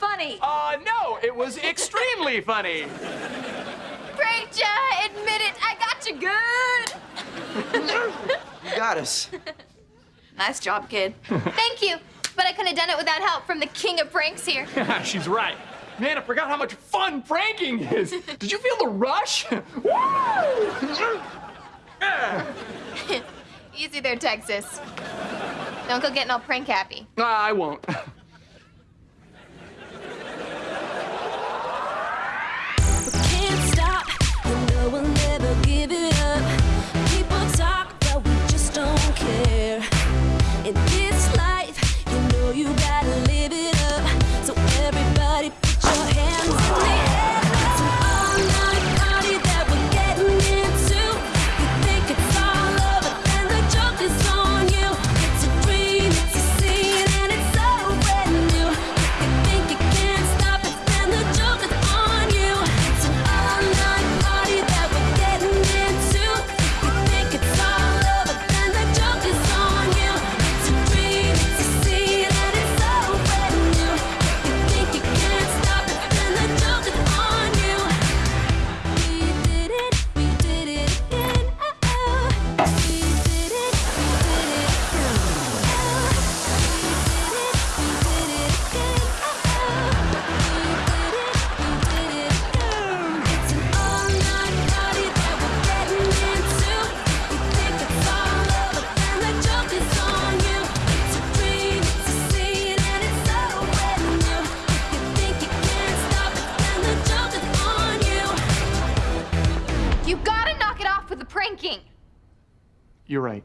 funny. Uh, no, it was extremely funny. Preacher, admit it, I got you good. you got us. Nice job, kid. Thank you, but I couldn't have done it without help from the king of pranks here. She's right. Man, I forgot how much fun pranking is. Did you feel the rush? Easy there, Texas. Don't go getting all prank happy. Uh, I won't. pranking. You're right.